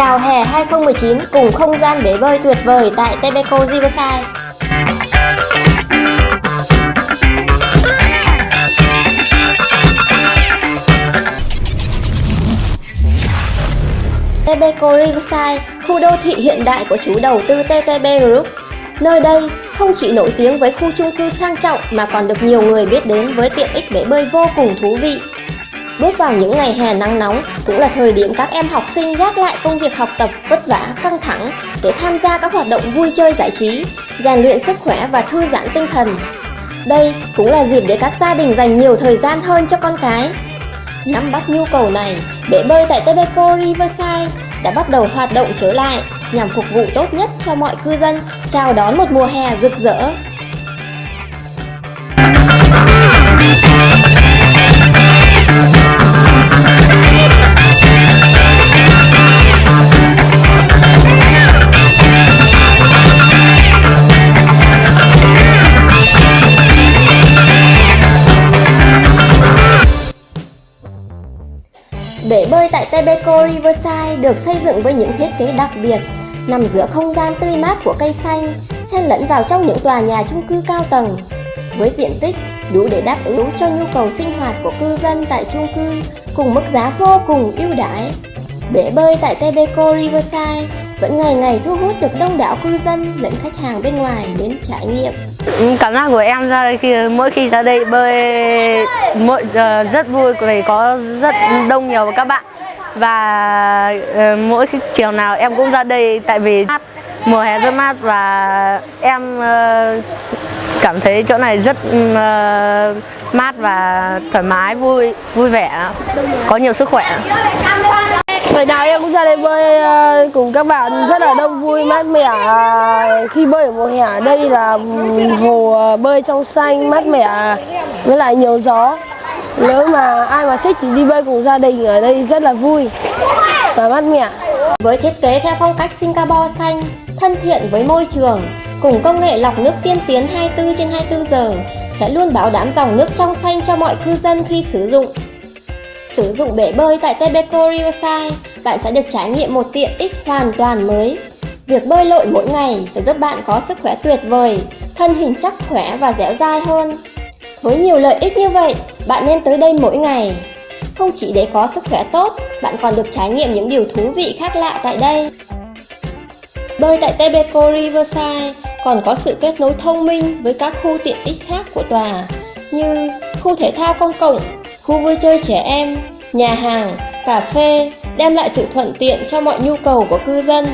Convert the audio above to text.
Chào hè 2019 cùng không gian bể bơi tuyệt vời tại Tebeco Riverside. Tebeco Riverside, khu đô thị hiện đại của chủ đầu tư TTB Group. Nơi đây không chỉ nổi tiếng với khu chung cư sang trọng mà còn được nhiều người biết đến với tiện ích bể bơi vô cùng thú vị. Bước vào những ngày hè nắng nóng cũng là thời điểm các em học sinh gác lại công việc học tập vất vả, căng thẳng để tham gia các hoạt động vui chơi giải trí, rèn luyện sức khỏe và thư giãn tinh thần. Đây cũng là dịp để các gia đình dành nhiều thời gian hơn cho con cái. Nắm bắt nhu cầu này, bể bơi tại Tebeco Riverside đã bắt đầu hoạt động trở lại nhằm phục vụ tốt nhất cho mọi cư dân chào đón một mùa hè rực rỡ. Bể bơi tại Tebeco Riverside được xây dựng với những thiết kế đặc biệt, nằm giữa không gian tươi mát của cây xanh, xen lẫn vào trong những tòa nhà chung cư cao tầng. Với diện tích đủ để đáp ứng cho nhu cầu sinh hoạt của cư dân tại chung cư cùng mức giá vô cùng ưu đãi. Bể bơi tại Tebeco Riverside vẫn ngày ngày thu hút được đông đảo cư dân lẫn khách hàng bên ngoài đến trải nghiệm. Ừ, Cảm giác của em ra đây khi mỗi khi ra đây bơi mỗi ờ, rất vui vì có rất đông nhiều các bạn và ờ, mỗi khi chiều nào em cũng ra đây tại vì mát, mùa hè rất mát và em ờ, cảm thấy chỗ này rất ờ, mát và thoải mái vui vui vẻ có nhiều sức khỏe Ngày nào em cũng ra đây bơi cùng các bạn rất là đông vui mát mẻ à, khi bơi ở mùa hè ở đây là hồ à, bơi trong xanh mát mẻ à, với lại nhiều gió. Nếu mà ai mà thích thì đi bơi cùng gia đình ở đây rất là vui và mát mẻ. Với thiết kế theo phong cách Singapore xanh, thân thiện với môi trường, cùng công nghệ lọc nước tiên tiến 24 trên 24 giờ, sẽ luôn bảo đảm dòng nước trong xanh cho mọi cư dân khi sử dụng. Sử dụng bể bơi tại Tebeco Riverside, bạn sẽ được trải nghiệm một tiện ích hoàn toàn mới. Việc bơi lội mỗi ngày sẽ giúp bạn có sức khỏe tuyệt vời, thân hình chắc khỏe và dẻo dai hơn. Với nhiều lợi ích như vậy, bạn nên tới đây mỗi ngày. Không chỉ để có sức khỏe tốt, bạn còn được trải nghiệm những điều thú vị khác lạ tại đây. Bơi tại Tebeco Riverside còn có sự kết nối thông minh với các khu tiện ích khác của tòa như khu thể thao công cộng, khu vui chơi trẻ em, nhà hàng, cà phê đem lại sự thuận tiện cho mọi nhu cầu của cư dân.